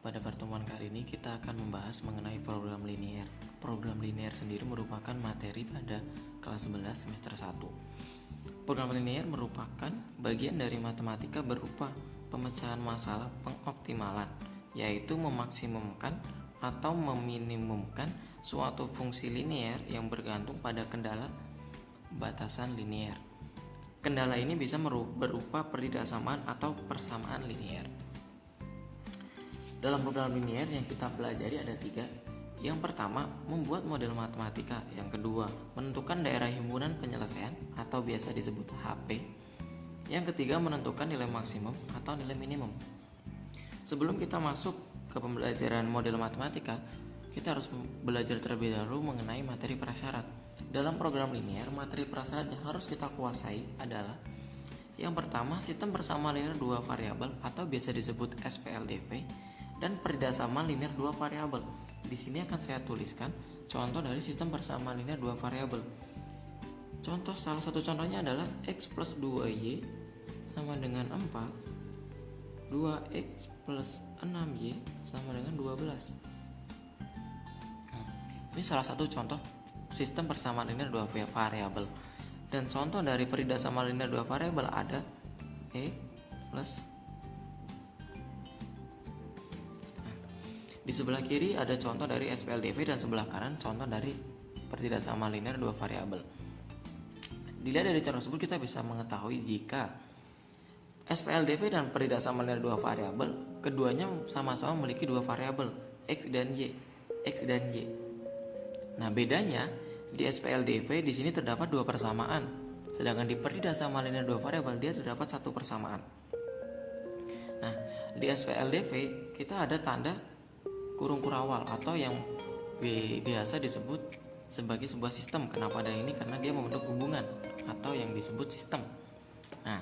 Pada pertemuan kali ini kita akan membahas mengenai program linear. Program linear sendiri merupakan materi pada kelas 11 semester 1. Program linear merupakan bagian dari matematika berupa pemecahan masalah pengoptimalan, yaitu memaksimumkan atau meminimumkan suatu fungsi linear yang bergantung pada kendala batasan linear. Kendala ini bisa berupa peridaksamaan atau persamaan linear. Dalam program linear yang kita pelajari ada tiga. Yang pertama, membuat model matematika. Yang kedua, menentukan daerah himpunan penyelesaian atau biasa disebut HP. Yang ketiga, menentukan nilai maksimum atau nilai minimum. Sebelum kita masuk ke pembelajaran model matematika, kita harus belajar terlebih dahulu mengenai materi prasyarat. Dalam program linear, materi prasyarat yang harus kita kuasai adalah yang pertama, sistem bersama linear dua variabel atau biasa disebut SPLDV dan perdasaman linear dua variabel. Di sini akan saya tuliskan contoh dari sistem persamaan linear dua variabel. Contoh salah satu contohnya adalah x plus 2y sama dengan 4 2x plus 6y sama dengan 12 nah, Ini salah satu contoh sistem persamaan linear dua variabel dan contoh dari perdasaman linear dua variabel ada e plus Di sebelah kiri ada contoh dari SPLDV dan sebelah kanan contoh dari pertidaksamaan linear dua variabel. Dilihat dari contoh tersebut kita bisa mengetahui jika SPLDV dan pertidaksamaan linear dua variabel keduanya sama-sama memiliki dua variabel x dan y, x dan y. Nah, bedanya di SPLDV di sini terdapat dua persamaan, sedangkan di pertidaksamaan linear dua variabel dia terdapat satu persamaan. Nah, di SPLDV kita ada tanda kurung kurawal atau yang biasa disebut sebagai sebuah sistem. Kenapa ada ini? Karena dia membentuk hubungan atau yang disebut sistem. Nah,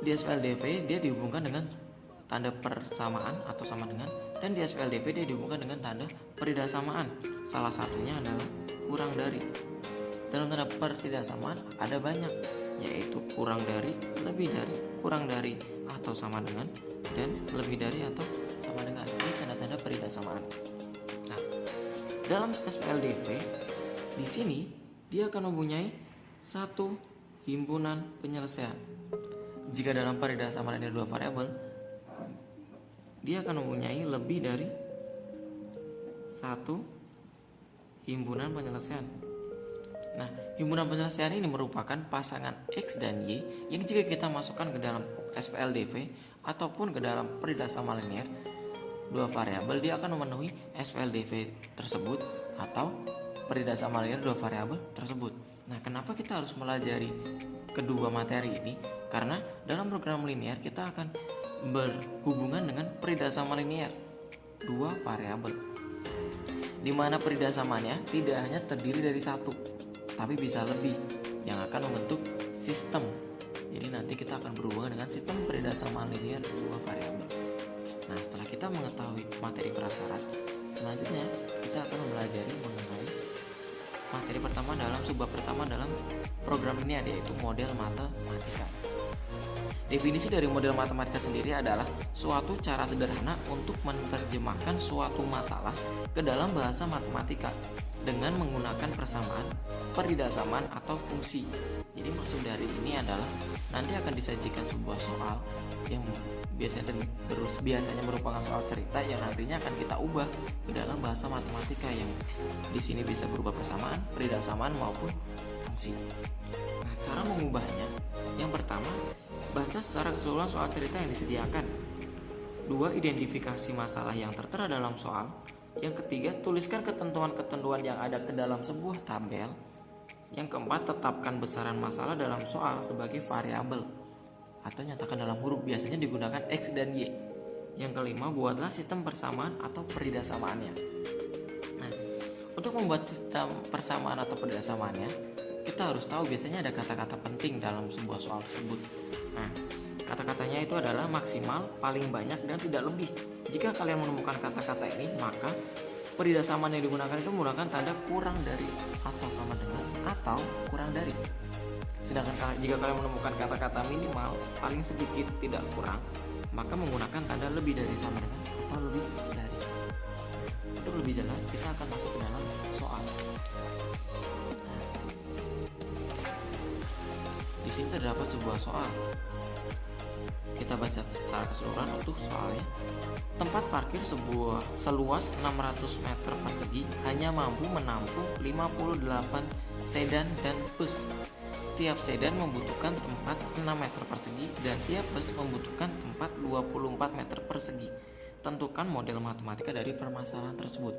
di SPLDV dia dihubungkan dengan tanda persamaan atau sama dengan dan di SPLDV dia dihubungkan dengan tanda peridaksamaan. Salah satunya adalah kurang dari. Dalam tanda peridaksamaan ada banyak yaitu kurang dari, lebih dari, kurang dari atau sama dengan dan lebih dari atau sama dengan ini tanda-tanda peridaksamaan. Nah, dalam SPLDV di sini dia akan mempunyai satu himpunan penyelesaian. Jika dalam peridaksamaan ada dua variabel, dia akan mempunyai lebih dari satu himpunan penyelesaian. Nah, himpunan penyelesaian ini merupakan pasangan X dan Y yang jika kita masukkan ke dalam SPLDV ataupun ke dalam peridasama linear dua variabel dia akan memenuhi SPLDV tersebut atau peridasama linear dua variabel tersebut. Nah, kenapa kita harus melajari kedua materi ini? Karena dalam program linear kita akan berhubungan dengan peridasama linear dua variabel. Di mana tidak hanya terdiri dari satu, tapi bisa lebih yang akan membentuk sistem jadi nanti kita akan berhubungan dengan sistem peridasama linear dua variabel. Nah, setelah kita mengetahui materi prasyarat, selanjutnya kita akan mempelajari mengenai materi pertama dalam sebuah pertama dalam program ini yaitu model matematika. Definisi dari model matematika sendiri adalah suatu cara sederhana untuk menerjemahkan suatu masalah ke dalam bahasa matematika dengan menggunakan persamaan, peridaksamaan atau fungsi. Jadi maksud dari ini adalah nanti akan disajikan sebuah soal yang biasanya terus biasanya merupakan soal cerita yang nantinya akan kita ubah ke dalam bahasa matematika yang di sini bisa berubah persamaan, peridaksamaan maupun fungsi. Nah, cara mengubahnya yang pertama baca secara keseluruhan soal cerita yang disediakan. Dua, identifikasi masalah yang tertera dalam soal. Yang ketiga, tuliskan ketentuan-ketentuan yang ada ke dalam sebuah tabel. Yang keempat, tetapkan besaran masalah dalam soal sebagai variabel atau nyatakan dalam huruf biasanya digunakan X dan Y. Yang kelima, buatlah sistem persamaan atau peridaksamaannya. Nah, untuk membuat sistem persamaan atau peridaksamaannya, kita harus tahu biasanya ada kata-kata penting dalam sebuah soal tersebut. Nah, kata-katanya itu adalah maksimal, paling banyak, dan tidak lebih. Jika kalian menemukan kata-kata ini, maka peridaksamaan yang digunakan itu menggunakan tanda kurang dari atau sama dengan atau kurang dari. Sedangkan jika kalian menemukan kata-kata minimal paling sedikit tidak kurang, maka menggunakan tanda lebih dari sama dengan atau lebih dari. Untuk lebih jelas, kita akan masuk ke dalam soal. Di sini terdapat sebuah soal. Kita baca secara keseluruhan untuk soalnya. Tempat parkir sebuah seluas 600 meter persegi hanya mampu menampung 58 sedan dan bus. Tiap sedan membutuhkan tempat 6 meter persegi dan tiap bus membutuhkan tempat 24 meter persegi. Tentukan model matematika dari permasalahan tersebut.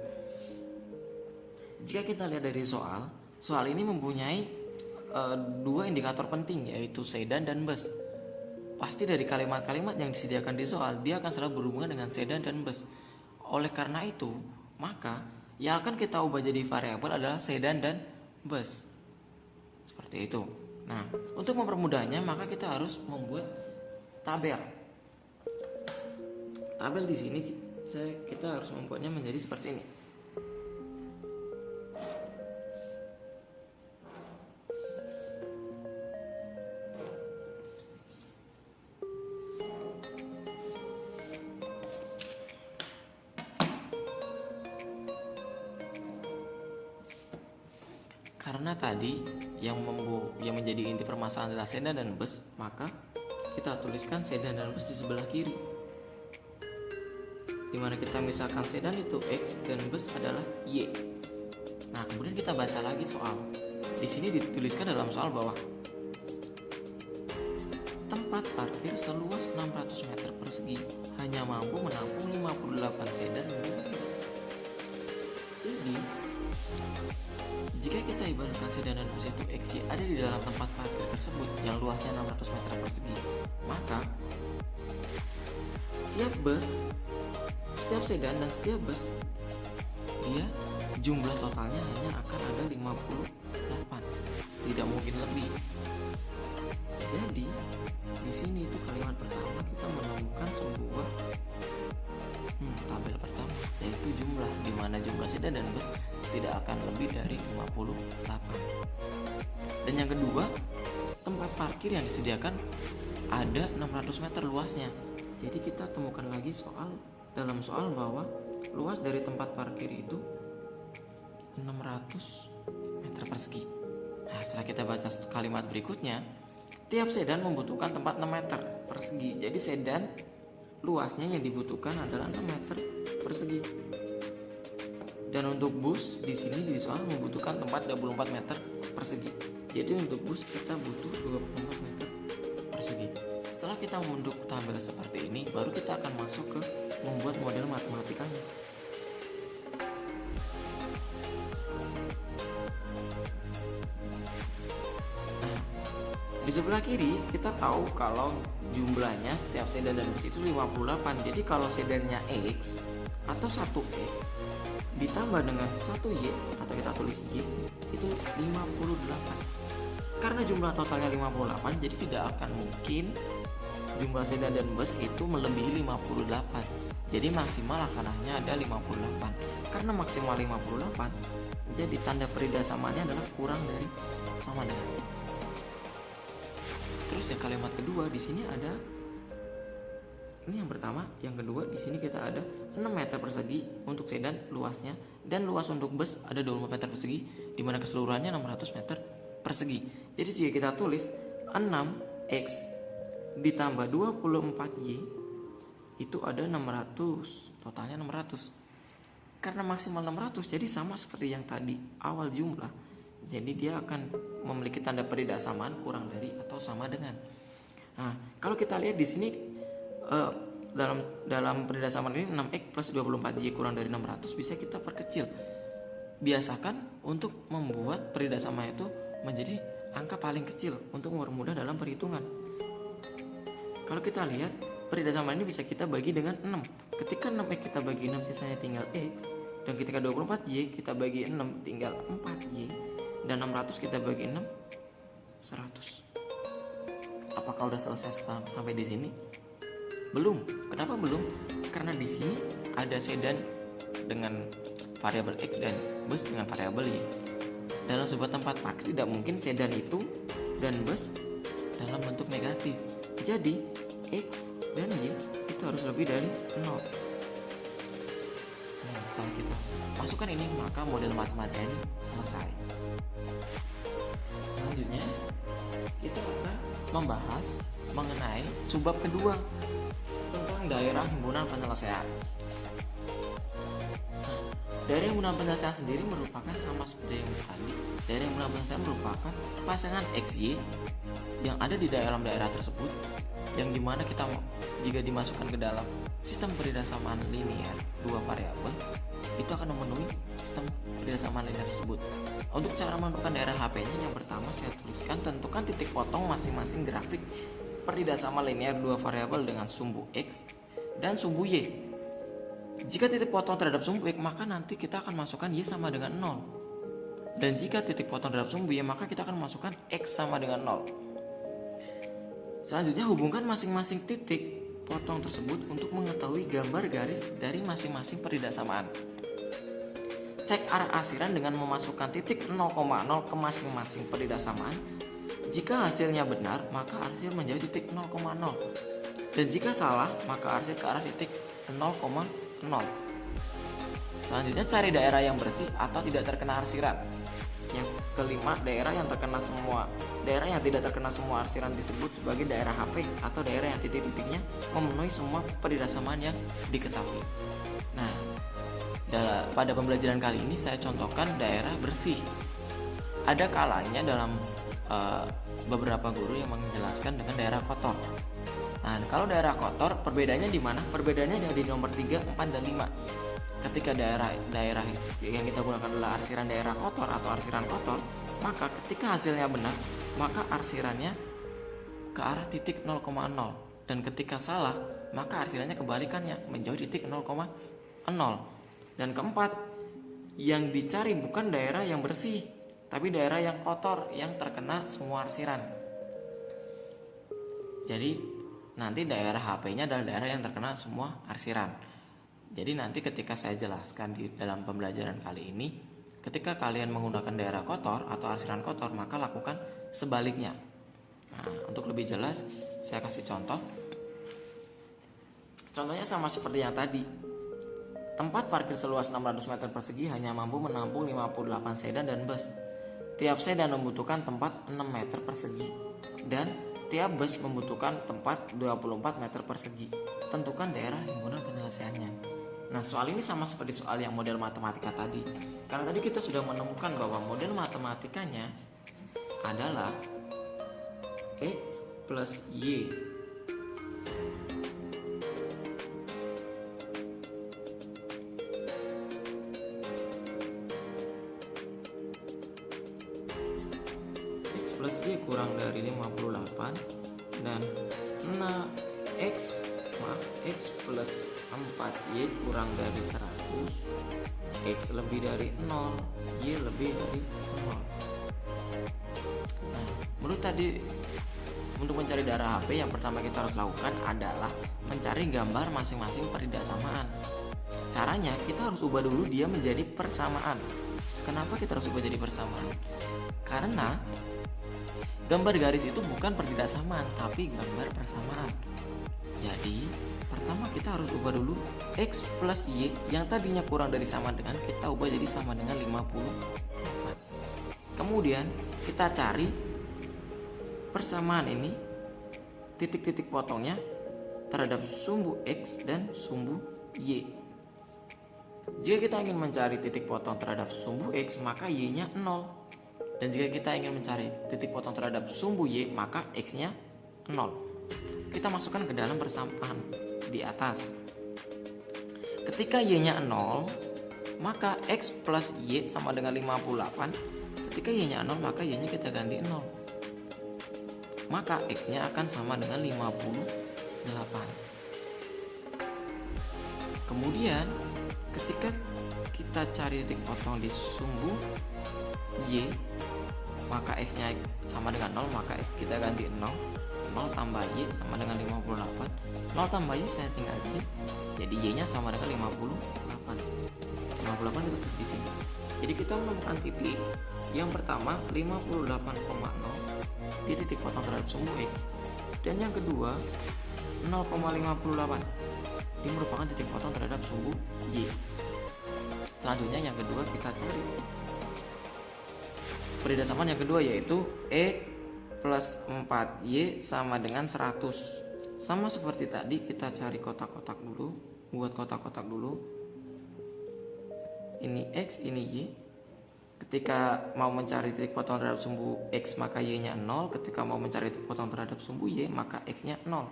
Jika kita lihat dari soal, soal ini mempunyai e, dua indikator penting yaitu sedan dan bus. Pasti dari kalimat-kalimat yang disediakan di soal, dia akan selalu berhubungan dengan sedan dan bus. Oleh karena itu, maka yang akan kita ubah jadi variabel adalah sedan dan bus. Seperti itu. Nah, untuk mempermudahnya, maka kita harus membuat tabel. Tabel di sini kita harus membuatnya menjadi seperti ini. Adalah sedan dan bus, maka kita tuliskan sedan dan bus di sebelah kiri. Di mana kita misalkan sedan itu X dan bus adalah Y. Nah, kemudian kita baca lagi soal. Di sini dituliskan dalam soal bahwa tempat parkir seluas 600 meter persegi hanya mampu menampung 58 sedan dan bus. Jadi, jika kita ibaratkan sedan dan bus itu X ada di dalam tempat parkir tersebut yang luasnya 600 meter persegi, maka setiap bus, setiap sedan dan setiap bus dia jumlah totalnya hanya akan ada 58 tidak mungkin lebih. Jadi di sini itu kalimat pertama kita menemukan sebuah hmm, tabel pertama yaitu jumlah di mana jumlah sedan dan bus tidak akan lebih dari 58 dan yang kedua tempat parkir yang disediakan ada 600 meter luasnya. Jadi kita temukan lagi soal dalam soal bahwa luas dari tempat parkir itu 600 meter persegi. Nah setelah kita baca kalimat berikutnya tiap sedan membutuhkan tempat 6 meter persegi. Jadi sedan luasnya yang dibutuhkan adalah 6 meter persegi dan untuk bus di sini di soal membutuhkan tempat 24 meter persegi. Jadi untuk bus kita butuh 24 meter persegi. Setelah kita membentuk tabel seperti ini, baru kita akan masuk ke membuat model matematikanya. Nah, di sebelah kiri kita tahu kalau jumlahnya setiap sedan dan bus itu 58. Jadi kalau sedannya X atau 1X ditambah dengan 1Y atau kita tulis Y itu 58 karena jumlah totalnya 58 jadi tidak akan mungkin jumlah sedan dan bus itu melebihi 58 jadi maksimal akan hanya ada 58 karena maksimal 58 jadi tanda peridasamanya adalah kurang dari sama dengan. Terus ya kalimat kedua di sini ada ini yang pertama. Yang kedua di sini kita ada 6 meter persegi untuk sedan luasnya. Dan luas untuk bus ada 24 meter persegi di mana keseluruhannya 600 meter persegi. Jadi jika kita tulis 6x ditambah 24y itu ada 600 totalnya 600 karena maksimal 600 jadi sama seperti yang tadi awal jumlah. Jadi dia akan memiliki tanda peridasamaan kurang dari atau sama dengan. Nah kalau kita lihat di sini uh, dalam dalam perdasaman ini 6x plus 24y kurang dari 600 bisa kita perkecil. Biasakan untuk membuat peridasama itu menjadi angka paling kecil untuk mempermudah dalam perhitungan. Kalau kita lihat peridasama ini bisa kita bagi dengan 6. Ketika 6x kita bagi 6 sisanya tinggal x dan ketika 24y kita bagi 6 tinggal 4y dan 600 kita bagi 6 100. Apakah udah selesai sampai di sini? Belum. Kenapa belum? Karena di sini ada sedan dengan variabel x dan bus dengan variabel y. Dalam sebuah tempat parkir tidak mungkin sedan itu dan bus dalam bentuk negatif. Jadi X dan Y itu harus lebih dari 0. Nah, setelah kita masukkan ini maka model matematika ini selesai. Selanjutnya kita akan membahas mengenai subbab kedua tentang daerah himpunan penyelesaian. Nah, daerah himpunan penyelesaian sendiri merupakan sama seperti yang tadi. Daerah himpunan penyelesaian merupakan pasangan XY yang ada di dalam daerah tersebut yang di mana kita jika dimasukkan ke dalam sistem peridasamaan linear dua variabel itu akan memenuhi sistem peridasamaan linear tersebut. Untuk cara menentukan daerah HP-nya yang pertama saya tuliskan tentukan titik potong masing-masing grafik sama linear dua variabel dengan sumbu X dan sumbu Y. Jika titik potong terhadap sumbu X, maka nanti kita akan masukkan Y sama dengan 0. Dan jika titik potong terhadap sumbu Y, maka kita akan masukkan X sama dengan 0. Selanjutnya hubungkan masing-masing titik potong tersebut untuk mengetahui gambar garis dari masing-masing samaan. Cek arah arsiran dengan memasukkan titik 0,0 ke masing-masing samaan jika hasilnya benar, maka arsir menjadi titik 0,0. Dan jika salah, maka arsir ke arah titik 0,0. Selanjutnya cari daerah yang bersih atau tidak terkena arsiran. Yang kelima, daerah yang terkena semua daerah yang tidak terkena semua arsiran disebut sebagai daerah HP atau daerah yang titik-titiknya memenuhi semua peridasamaan yang diketahui. Nah, pada pembelajaran kali ini saya contohkan daerah bersih. Ada kalanya dalam uh, beberapa guru yang menjelaskan dengan daerah kotor. Nah, kalau daerah kotor, perbedaannya di mana? Perbedaannya ada di nomor 3, 4, dan 5. Ketika daerah daerah yang kita gunakan adalah arsiran daerah kotor atau arsiran kotor, maka ketika hasilnya benar, maka arsirannya ke arah titik 0,0 dan ketika salah, maka arsirannya kebalikannya menjauh titik 0,0. Dan keempat, yang dicari bukan daerah yang bersih, tapi daerah yang kotor yang terkena semua arsiran. Jadi nanti daerah HP-nya adalah daerah yang terkena semua arsiran. Jadi nanti ketika saya jelaskan di dalam pembelajaran kali ini, ketika kalian menggunakan daerah kotor atau arsiran kotor, maka lakukan sebaliknya. Nah, untuk lebih jelas, saya kasih contoh. Contohnya sama seperti yang tadi. Tempat parkir seluas 600 meter persegi hanya mampu menampung 58 sedan dan bus. Tiap sedan membutuhkan tempat 6 meter persegi dan tiap bus membutuhkan tempat 24 meter persegi. Tentukan daerah himpunan penyelesaiannya. Nah, soal ini sama seperti soal yang model matematika tadi. Karena tadi kita sudah menemukan bahwa model matematikanya adalah X plus Y masing-masing peridasamaan caranya kita harus ubah dulu dia menjadi persamaan kenapa kita harus ubah jadi persamaan karena Gambar garis itu bukan pertidaksamaan, tapi gambar persamaan. Jadi, pertama kita harus ubah dulu X plus Y yang tadinya kurang dari sama dengan kita ubah jadi sama dengan 54. Kemudian, kita cari persamaan ini titik-titik potongnya terhadap sumbu X dan sumbu Y. Jika kita ingin mencari titik potong terhadap sumbu X, maka Y-nya 0. Dan jika kita ingin mencari titik potong terhadap sumbu Y, maka X-nya 0. Kita masukkan ke dalam persamaan di atas. Ketika Y-nya 0, maka X plus Y sama dengan 58. Ketika Y-nya 0, maka Y-nya kita ganti 0. Maka X-nya akan sama dengan 58. Kemudian, ketika kita cari titik potong di sumbu Y maka X nya sama dengan 0 maka X kita ganti 0 0 tambah Y sama dengan 58 0 tambah Y saya tinggal ini jadi Y nya sama dengan 58 58 itu di sini. Jadi kita menemukan titik yang pertama 58,0 di titik potong terhadap sumbu X. Dan yang kedua 0,58 ini merupakan titik potong terhadap sumbu Y. Selanjutnya yang kedua kita cari. Peridasaman yang kedua yaitu E plus 4Y sama dengan 100 Sama seperti tadi kita cari kotak-kotak dulu. Buat kotak-kotak dulu. Ini X, ini Y. Ketika mau mencari titik potong terhadap sumbu X maka Y nya 0 Ketika mau mencari titik potong terhadap sumbu Y maka X nya 0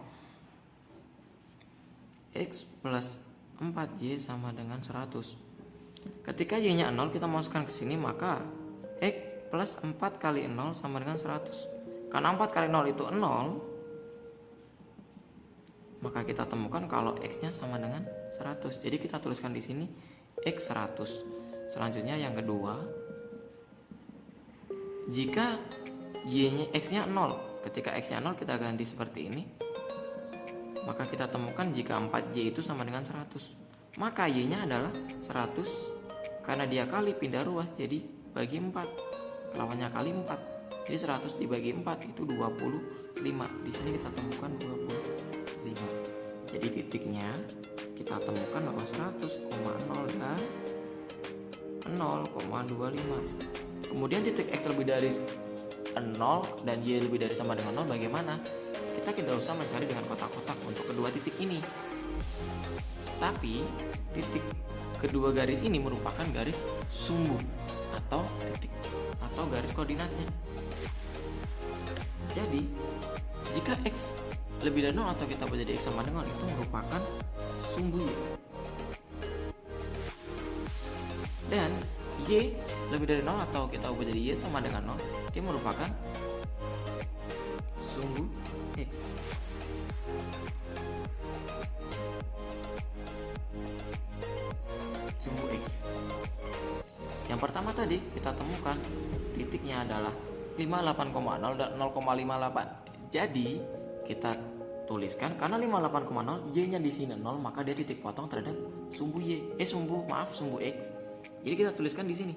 X plus 4Y sama dengan 100 Ketika Y nya 0 kita masukkan ke sini maka X plus 4 kali 0 sama dengan 100 karena 4 kali 0 itu 0 maka kita temukan kalau x nya sama dengan 100 jadi kita tuliskan di sini x 100 selanjutnya yang kedua jika y nya x nya 0 ketika x nya 0 kita ganti seperti ini maka kita temukan jika 4y itu sama dengan 100 maka y nya adalah 100 karena dia kali pindah ruas jadi bagi 4 lawannya kali 4 jadi 100 dibagi 4 itu 25 di sini kita temukan 25 jadi titiknya kita temukan bahwa 100,0 dan 0,25 kemudian titik X lebih dari 0 dan Y lebih dari sama dengan 0 bagaimana kita tidak usah mencari dengan kotak-kotak untuk kedua titik ini tapi titik kedua garis ini merupakan garis sumbu atau titik atau garis koordinatnya. Jadi, jika X lebih dari 0 atau kita baca jadi X sama dengan itu merupakan sumbu Y. Dan Y lebih dari 0 atau kita ubah jadi Y sama dengan 0, dia merupakan sumbu X. Sumbu X. Yang pertama tadi kita temukan titiknya adalah 58,0 dan 0,58. Jadi kita tuliskan karena 58,0 y-nya di sini 0 maka dia titik potong terhadap sumbu y. Eh sumbu maaf sumbu x. Jadi kita tuliskan di sini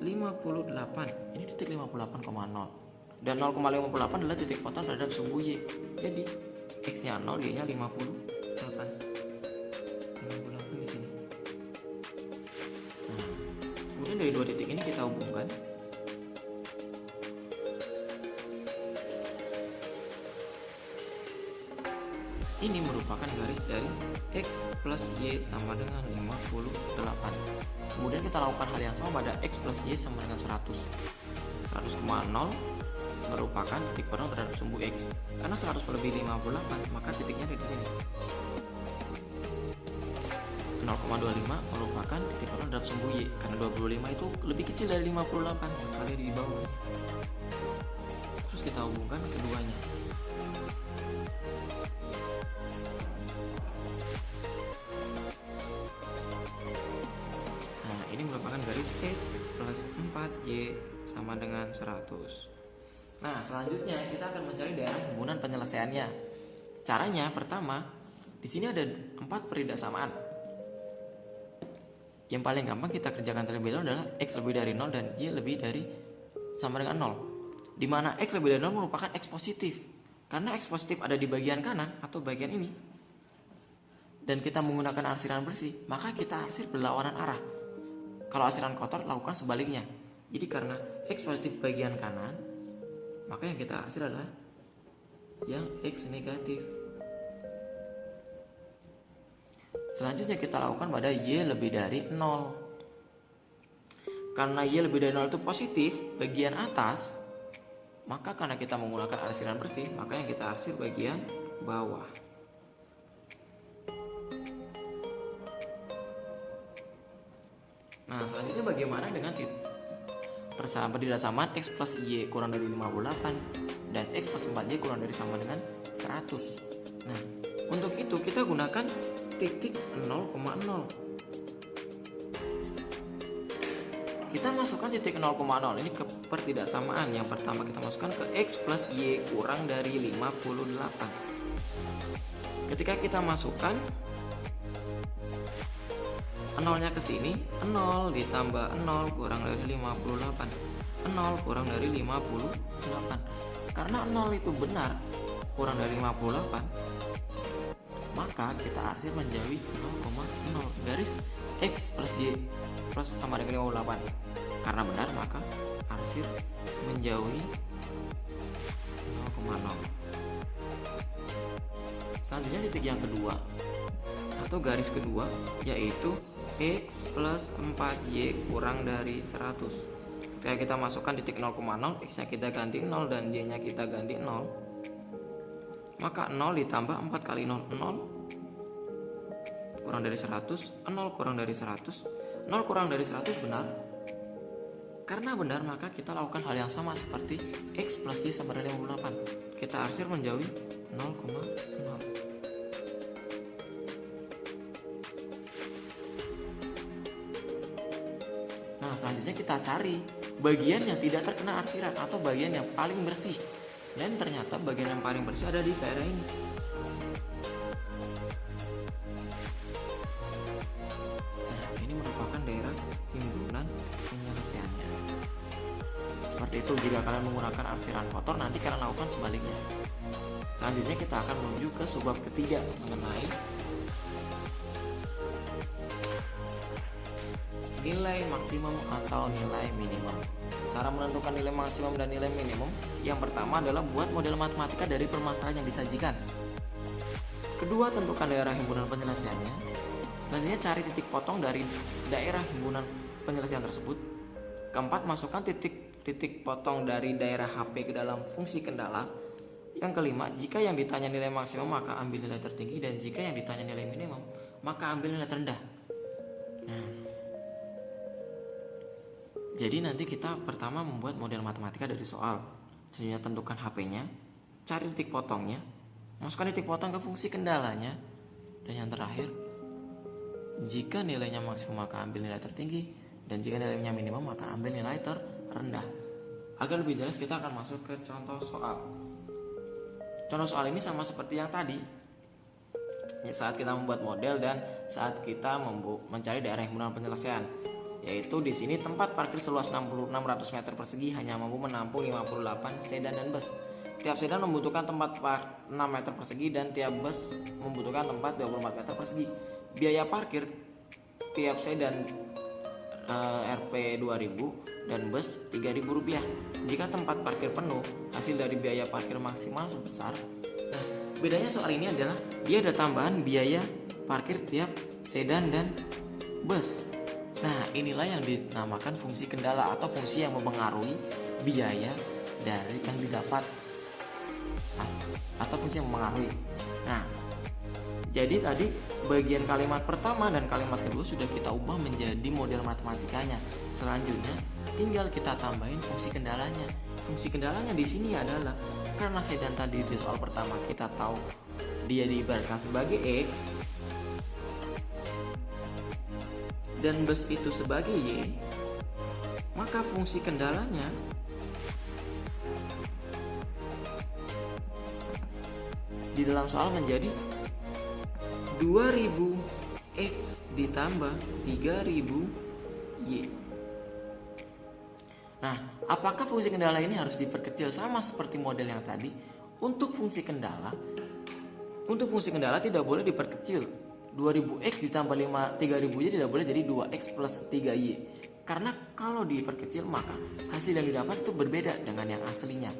58. Ini titik 58,0 dan 0,58 adalah titik potong terhadap sumbu y. Jadi x-nya 0, y-nya 58. dari dua titik ini kita hubungkan ini merupakan garis dari X plus Y sama dengan 58 kemudian kita lakukan hal yang sama pada X plus Y sama dengan 100 100,0 merupakan titik potong terhadap sumbu X. Karena 100 lebih 58 maka titiknya ada di sini. 0,25 merupakan titik potong dalam sumbu Y karena 25 itu lebih kecil dari 58 kali di bawah. Terus kita hubungkan keduanya plus 4Y sama dengan 100 nah selanjutnya kita akan mencari daerah hubungan penyelesaiannya. Caranya pertama di sini ada empat samaan yang paling gampang kita kerjakan terlebih dahulu adalah X lebih dari 0 dan Y lebih dari sama dengan 0 Di mana X lebih dari 0 merupakan X positif. Karena X positif ada di bagian kanan atau bagian ini Dan kita menggunakan arsiran bersih Maka kita arsir berlawanan arah Kalau arsiran kotor lakukan sebaliknya. Jadi karena X positif bagian kanan Maka yang kita arsir adalah Yang X negatif. Selanjutnya kita lakukan pada Y lebih dari 0 Karena Y lebih dari 0 itu positif bagian atas Maka karena kita menggunakan arsiran bersih Maka yang kita arsir bagian bawah Nah selanjutnya bagaimana dengan persamaan samaan? X plus Y kurang dari 58 Dan X plus 4Y kurang dari sama dengan 100 Nah untuk itu kita gunakan titik 0,0 kita masukkan titik 0,0 ini ke pertidaksamaan yang pertama kita masukkan ke X plus Y kurang dari 58 ketika kita masukkan nolnya ke sini 0 ditambah 0 kurang dari 58 0 kurang dari 58 karena 0 itu benar kurang dari 58 maka kita arsir menjauhi 0,0 garis X plus Y plus sama dengan 58 karena benar maka arsir menjauhi 0,0 selanjutnya titik yang kedua atau garis kedua yaitu X plus 4Y kurang dari 100 ketika kita masukkan titik 0,0 X nya kita ganti 0 dan Y nya kita ganti 0 maka 0 ditambah 4 kali 0 0 kurang dari 100 0 kurang dari 100 0 kurang dari 100 benar? Karena benar maka kita lakukan hal yang sama seperti X plus Y sama dengan 58 kita arsir menjauhi 0,0 selanjutnya kita cari bagian yang tidak terkena arsiran atau bagian yang paling bersih. Dan ternyata bagian yang paling bersih ada di daerah ini. Nah ini merupakan daerah himpunan penyelesaiannya. Seperti itu jika kalian menggunakan arsiran kotor nanti kalian lakukan sebaliknya. Selanjutnya kita akan menuju ke subbab ketiga mengenai nilai maksimum atau nilai minimum. Cara menentukan nilai maksimum dan nilai minimum yang pertama adalah buat model matematika dari permasalahan yang disajikan. Kedua, tentukan daerah himpunan penyelesaiannya. Selanjutnya cari titik potong dari daerah himpunan penyelesaian tersebut. Keempat, masukkan titik-titik potong dari daerah HP ke dalam fungsi kendala. Yang kelima, jika yang ditanya nilai maksimum maka ambil nilai tertinggi dan jika yang ditanya nilai minimum maka ambil nilai terendah. Nah, jadi nanti kita pertama membuat model matematika dari soal. Selanjutnya tentukan HP-nya, cari titik potongnya, masukkan titik potong ke fungsi kendalanya, dan yang terakhir, jika nilainya maksimum maka ambil nilai tertinggi, dan jika nilainya minimum maka ambil nilai terendah. Agar lebih jelas kita akan masuk ke contoh soal. Contoh soal ini sama seperti yang tadi. Saat kita membuat model dan saat kita mencari daerah yang benar penyelesaian yaitu di sini tempat parkir seluas 6600 meter persegi hanya mampu menampung 58 sedan dan bus. Tiap sedan membutuhkan tempat 6 meter persegi dan tiap bus membutuhkan tempat 24 meter persegi. Biaya parkir tiap sedan uh, Rp 2000 dan bus Rp3000 rupiah. Jika tempat parkir penuh, hasil dari biaya parkir maksimal sebesar. Nah, bedanya soal ini adalah dia ada tambahan biaya parkir tiap sedan dan bus. Nah, inilah yang dinamakan fungsi kendala atau fungsi yang mempengaruhi biaya dari yang didapat atau fungsi yang mempengaruhi. Nah, jadi tadi bagian kalimat pertama dan kalimat kedua sudah kita ubah menjadi model matematikanya. Selanjutnya tinggal kita tambahin fungsi kendalanya. Fungsi kendalanya di sini adalah karena sedan tadi di soal pertama kita tahu dia diibaratkan sebagai X dan bus itu sebagai Y, maka fungsi kendalanya di dalam soal menjadi 2000 X ditambah 3000 Y. Nah, apakah fungsi kendala ini harus diperkecil sama seperti model yang tadi? Untuk fungsi kendala, untuk fungsi kendala tidak boleh diperkecil 2000x ditambah 5 3000 y tidak boleh jadi 2x plus 3y karena kalau diperkecil maka hasil yang didapat itu berbeda dengan yang aslinya.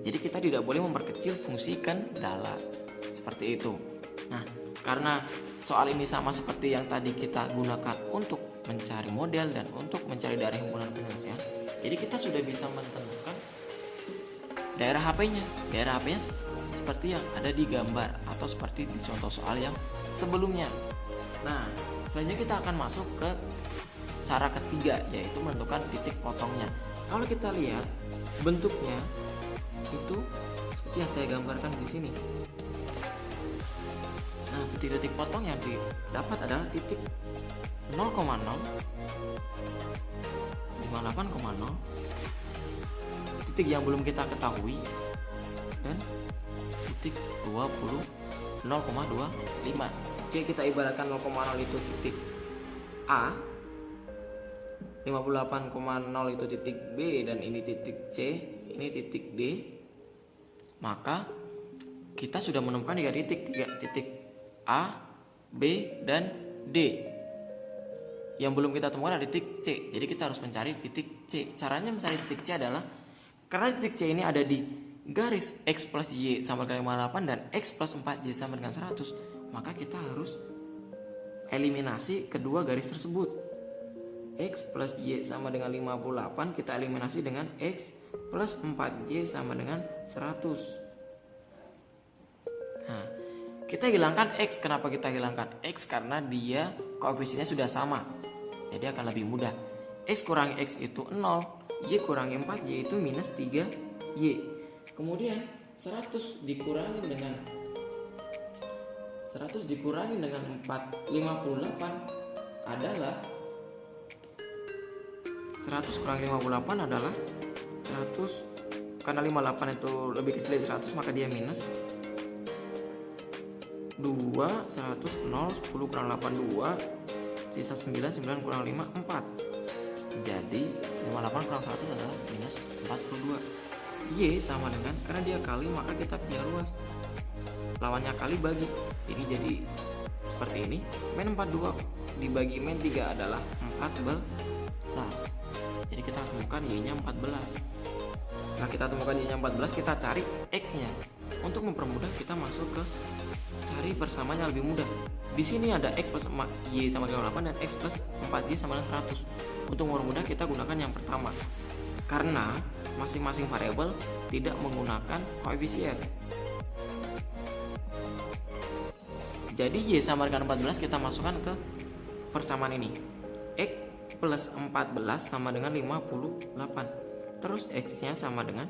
Jadi kita tidak boleh memperkecil fungsi kendala. Seperti itu. Nah karena soal ini sama seperti yang tadi kita gunakan untuk mencari model dan untuk mencari daerah himpunan penyelesaian jadi kita sudah bisa menentukan daerah HP-nya daerah HP-nya seperti yang ada di gambar atau seperti di contoh soal yang sebelumnya. Nah, selanjutnya kita akan masuk ke cara ketiga yaitu menentukan titik potongnya. Kalau kita lihat bentuknya itu seperti yang saya gambarkan di sini. Nah, titik-titik potong yang didapat adalah titik 0,0 58,0 titik yang belum kita ketahui dan titik 20 0,25 jika kita ibaratkan 0,0 itu titik A 58,0 itu titik B dan ini titik C ini titik D maka kita sudah menemukan tiga titik tiga titik A, B, dan D. Yang belum kita temukan adalah titik C. Jadi kita harus mencari titik C. Caranya mencari titik C adalah karena titik C ini ada di garis X plus Y sama dengan 58 dan X plus 4Y sama dengan 100, maka kita harus eliminasi kedua garis tersebut. X plus Y sama dengan 58 kita eliminasi dengan X plus 4Y sama dengan 100. Nah, kita hilangkan X. Kenapa kita hilangkan X? Karena dia koefisiennya sudah sama. Jadi akan lebih mudah. X kurangi X itu 0. Y kurangi 4 Y itu minus 3 Y. Kemudian 100 dikurangi dengan 100 dikurangi dengan 4 58 adalah 100 kurang 58 adalah 100 karena 58 itu lebih kecil dari 100 maka dia minus 2 100 0 10 kurang 8 2 sisa 9 9 kurang 5 4 jadi 58 kurang 100 adalah minus 42 Y sama dengan karena dia kali maka kita punya ruas lawannya kali bagi ini jadi seperti ini min 42 dibagi min 3 adalah 14 jadi kita temukan Y nya 14 setelah kita temukan Y nya 14 kita cari X nya untuk mempermudah kita masuk ke cari persamaannya lebih mudah. Di sini ada x plus y sama dengan 8 dan x plus 4y sama dengan 100. Untuk mempermudah kita gunakan yang pertama. Karena masing-masing variabel tidak menggunakan koefisien. Jadi y sama dengan 14 kita masukkan ke persamaan ini. x plus 14 sama dengan 58. Terus x-nya sama dengan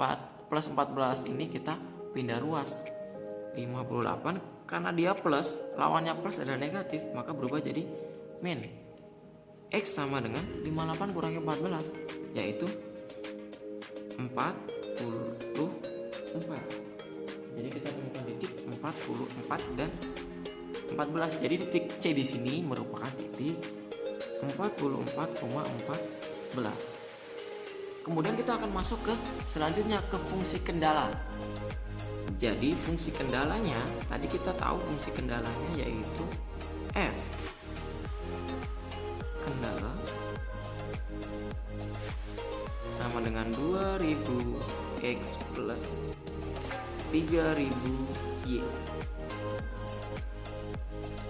4 plus 14 ini kita pindah ruas 58 karena dia plus lawannya plus adalah negatif maka berubah jadi min X sama dengan 58 kurangi 14 yaitu 44 jadi kita temukan titik 44 dan 14 jadi titik C di sini merupakan titik 44,14 kemudian kita akan masuk ke selanjutnya ke fungsi kendala. Jadi fungsi kendalanya tadi kita tahu fungsi kendalanya yaitu f 3000 y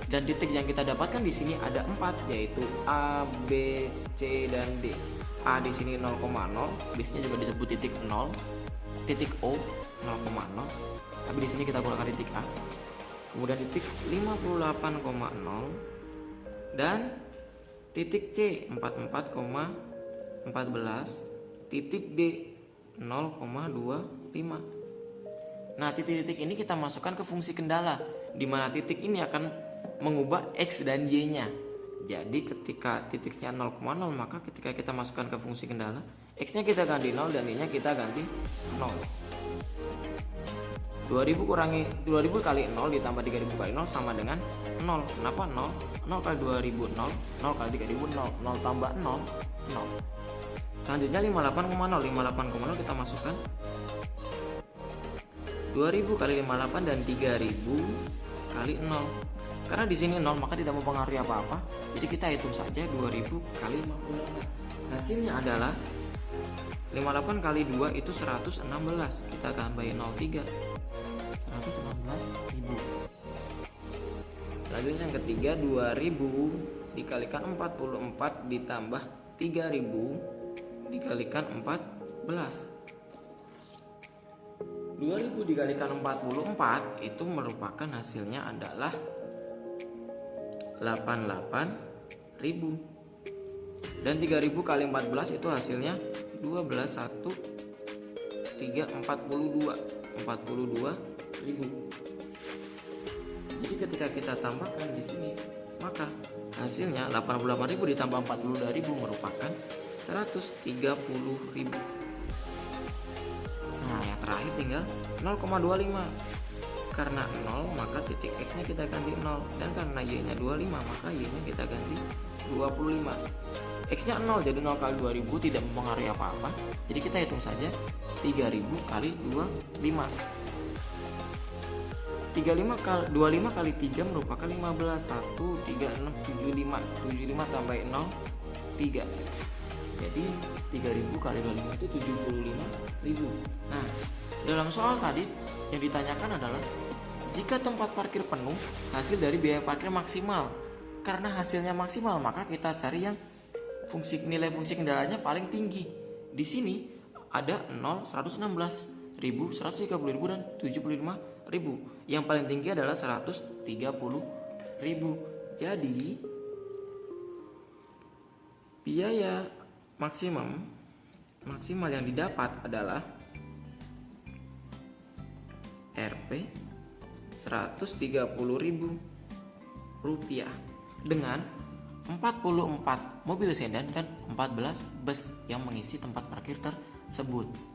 dan titik yang kita dapatkan di sini ada empat yaitu A, B, C dan D. A di sini 0,0, biasanya juga disebut titik 0, titik O 0,0, tapi di sini kita gunakan titik A. Kemudian titik 58,0 dan titik C 44,14 titik D 0,25 nah titik-titik ini kita masukkan ke fungsi kendala di mana titik ini akan mengubah X dan Y nya jadi ketika titiknya 0,0 maka ketika kita masukkan ke fungsi kendala X nya kita ganti 0 dan Y nya kita ganti 0 2000 kurangi 2000 kali 0 ditambah 3000 kali 0 sama dengan 0 kenapa 0 0 kali 2000 0 0 kali 3000 0 0 tambah 0 0 selanjutnya 58,0 58,0 kita masukkan 2000 kali 58 dan 3000 kali 0 karena di sini 0 maka tidak mempengaruhi apa-apa. Jadi kita hitung saja 2000 kali 58 hasilnya adalah 58 kali 2 itu 116 kita tambahin 03 119.000 selanjutnya yang ketiga 2000 dikalikan 44 ditambah 3000 dikalikan 14 2000 dikalikan 44 itu merupakan hasilnya adalah 88.000 dan 3000 kali 14 itu hasilnya 12 1 3 42 42 ribu. Jadi ketika kita tambahkan di sini, maka hasilnya 88.000 ditambah 42.000 merupakan 130.000. Terakhir tinggal 0,25. karena 0 maka titik X nya kita ganti 0 dan karena Y nya 25 maka Y nya kita ganti 25 X nya 0 jadi 0 kali 2000 tidak mempengaruhi apa-apa. Jadi kita hitung saja 3000 kali 25 35 kali 25 kali 3 merupakan 15 1 3 6 75 75 tambah 0 3 jadi 3000 kali 25 itu 75.000 nah dalam soal tadi yang ditanyakan adalah jika tempat parkir penuh hasil dari biaya parkir maksimal. Karena hasilnya maksimal maka kita cari yang fungsi nilai fungsi kendalanya paling tinggi. Di sini ada 0 116 ribu 130 ribu dan 75 ribu. Yang paling tinggi adalah 130 ribu. Jadi biaya maksimum maksimal yang didapat adalah Rp 130.000 rupiah dengan 44 mobil sedan dan 14 bus yang mengisi tempat parkir tersebut.